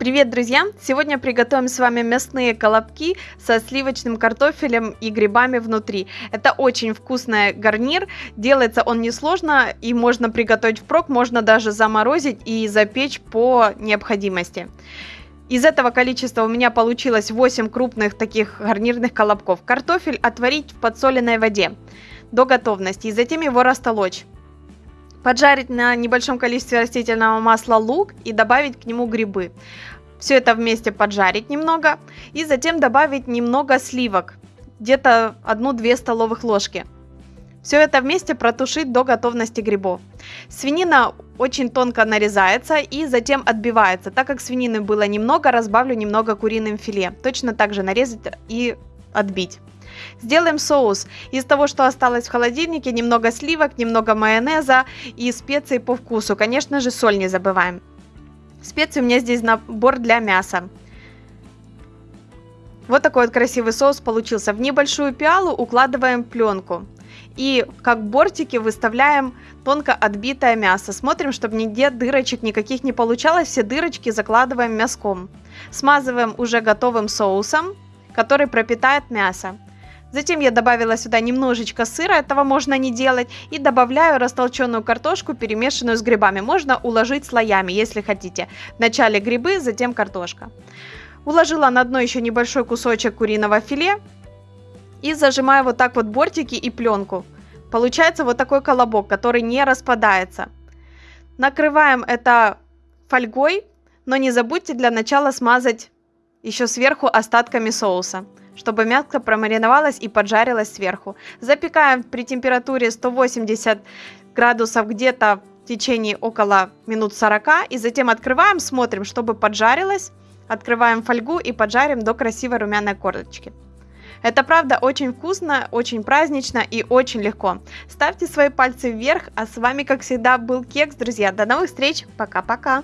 Привет, друзья! Сегодня приготовим с вами мясные колобки со сливочным картофелем и грибами внутри. Это очень вкусный гарнир, делается он несложно и можно приготовить впрок, можно даже заморозить и запечь по необходимости. Из этого количества у меня получилось 8 крупных таких гарнирных колобков. Картофель отварить в подсоленной воде до готовности и затем его растолочь. Поджарить на небольшом количестве растительного масла лук и добавить к нему грибы. Все это вместе поджарить немного и затем добавить немного сливок, где-то 1-2 столовых ложки. Все это вместе протушить до готовности грибов. Свинина очень тонко нарезается и затем отбивается. Так как свинины было немного, разбавлю немного куриным филе. Точно так же нарезать и отбить. Сделаем соус. Из того, что осталось в холодильнике, немного сливок, немного майонеза и специи по вкусу. Конечно же, соль не забываем. Специи у меня здесь набор для мяса. Вот такой вот красивый соус получился. В небольшую пиалу укладываем пленку. И как бортики выставляем тонко отбитое мясо. Смотрим, чтобы нигде дырочек никаких не получалось. Все дырочки закладываем мяском. Смазываем уже готовым соусом, который пропитает мясо. Затем я добавила сюда немножечко сыра, этого можно не делать, и добавляю растолченную картошку, перемешанную с грибами. Можно уложить слоями, если хотите. Вначале грибы, затем картошка. Уложила на дно еще небольшой кусочек куриного филе и зажимаю вот так вот бортики и пленку. Получается вот такой колобок, который не распадается. Накрываем это фольгой, но не забудьте для начала смазать еще сверху остатками соуса чтобы мясо промариновалось и поджарилось сверху. Запекаем при температуре 180 градусов где-то в течение около минут 40 и затем открываем, смотрим, чтобы поджарилось. Открываем фольгу и поджарим до красивой румяной корочки. Это правда очень вкусно, очень празднично и очень легко. Ставьте свои пальцы вверх, а с вами как всегда был Кекс, друзья. До новых встреч, пока-пока!